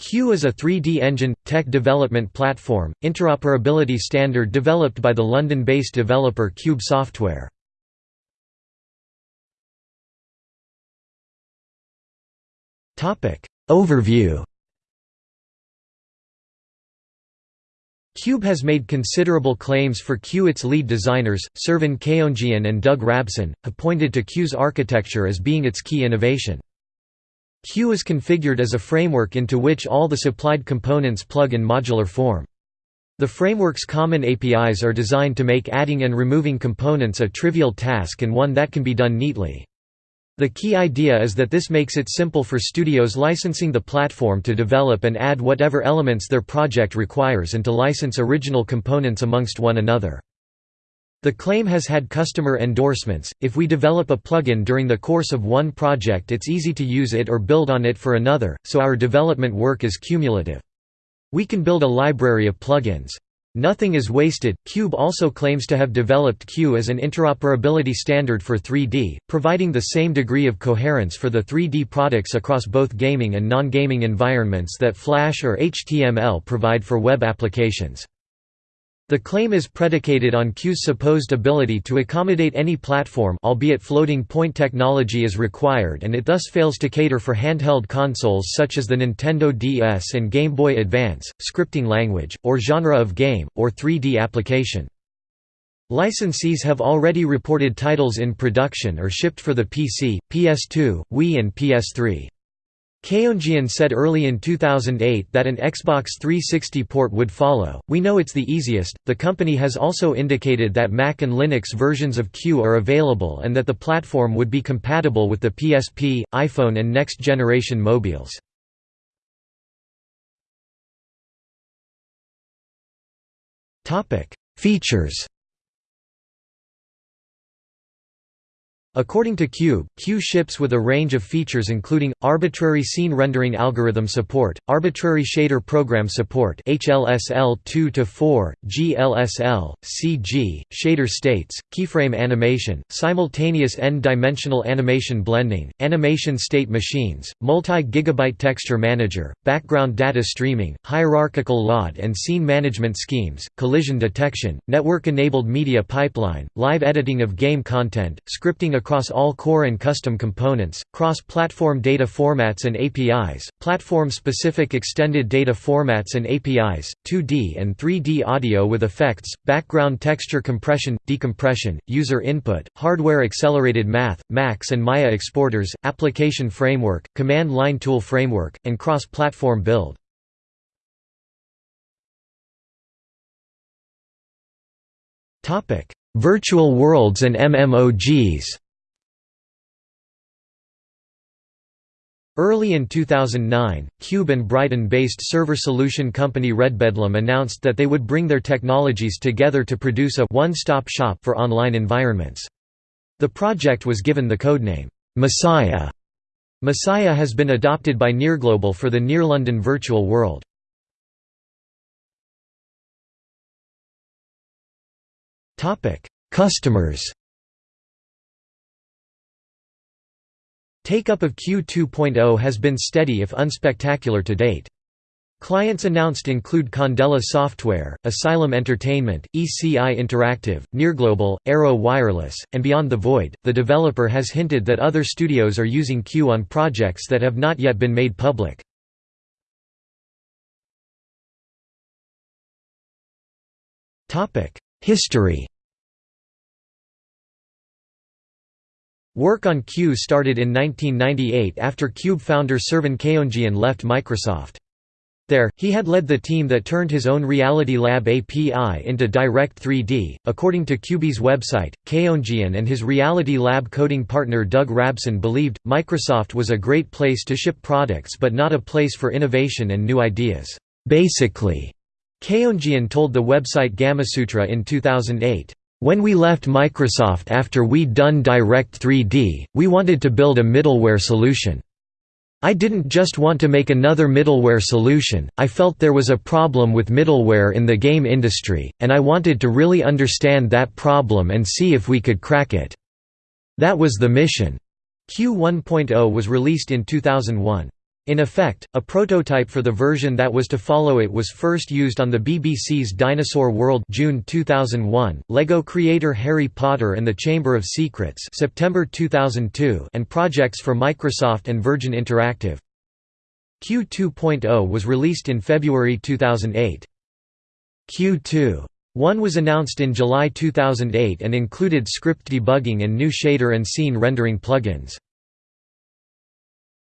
Q is a 3D engine, tech development platform, interoperability standard developed by the London-based developer Qube Software. Overview Qube has made considerable claims for Q. Its lead designers, Servan Keondjian and Doug Rabson, have pointed to Q's architecture as being its key innovation. Q is configured as a framework into which all the supplied components plug in modular form. The framework's common APIs are designed to make adding and removing components a trivial task and one that can be done neatly. The key idea is that this makes it simple for studios licensing the platform to develop and add whatever elements their project requires and to license original components amongst one another. The claim has had customer endorsements, if we develop a plugin during the course of one project it's easy to use it or build on it for another, so our development work is cumulative. We can build a library of plugins. Nothing is wasted. Qube also claims to have developed Q as an interoperability standard for 3D, providing the same degree of coherence for the 3D products across both gaming and non-gaming environments that Flash or HTML provide for web applications. The claim is predicated on Q's supposed ability to accommodate any platform albeit floating point technology is required and it thus fails to cater for handheld consoles such as the Nintendo DS and Game Boy Advance, scripting language, or genre of game, or 3D application. Licensees have already reported titles in production or shipped for the PC, PS2, Wii and PS3. Keondjian said early in 2008 that an Xbox 360 port would follow. We know it's the easiest. The company has also indicated that Mac and Linux versions of Q are available and that the platform would be compatible with the PSP, iPhone, and next generation mobiles. Features According to Qube, Q ships with a range of features including, arbitrary scene rendering algorithm support, arbitrary shader program support HLSL 2-4, GLSL, CG, shader states, keyframe animation, simultaneous n-dimensional animation blending, animation state machines, multi-gigabyte texture manager, background data streaming, hierarchical LOD and scene management schemes, collision detection, network-enabled media pipeline, live editing of game content, scripting across all core and custom components, cross-platform data formats and APIs, platform-specific extended data formats and APIs, 2D and 3D audio with effects, background texture compression, decompression, user input, hardware-accelerated math, Max and Maya exporters, application framework, command line tool framework, and cross-platform build. Virtual worlds and MMOGs Early in 2009, Qube and Brighton-based server solution company Redbedlam announced that they would bring their technologies together to produce a one-stop shop for online environments. The project was given the codename, Messiah. Messiah has been adopted by Nearglobal for the Near London virtual world. Customers Take-up of Q 2.0 has been steady if unspectacular to date. Clients announced include Condella Software, Asylum Entertainment, ECI Interactive, Nearglobal, Arrow Wireless, and Beyond the Void. The developer has hinted that other studios are using Q on projects that have not yet been made public. History Work on Q started in 1998 after Qube founder Servan Keondjian left Microsoft. There, he had led the team that turned his own Reality Lab API into Direct 3D. According to Qube's website, Keondjian and his Reality Lab coding partner Doug Rabson believed Microsoft was a great place to ship products but not a place for innovation and new ideas. Basically, Keondjian told the website Gamasutra in 2008. When we left Microsoft after we'd done Direct 3D, we wanted to build a middleware solution. I didn't just want to make another middleware solution, I felt there was a problem with middleware in the game industry, and I wanted to really understand that problem and see if we could crack it. That was the mission. Q 1.0 was released in 2001. In effect, a prototype for the version that was to follow it was first used on the BBC's Dinosaur World June 2001, LEGO creator Harry Potter and the Chamber of Secrets September 2002 and projects for Microsoft and Virgin Interactive. Q 2.0 was released in February 2008. Q 2.1 was announced in July 2008 and included script debugging and new shader and scene rendering plugins.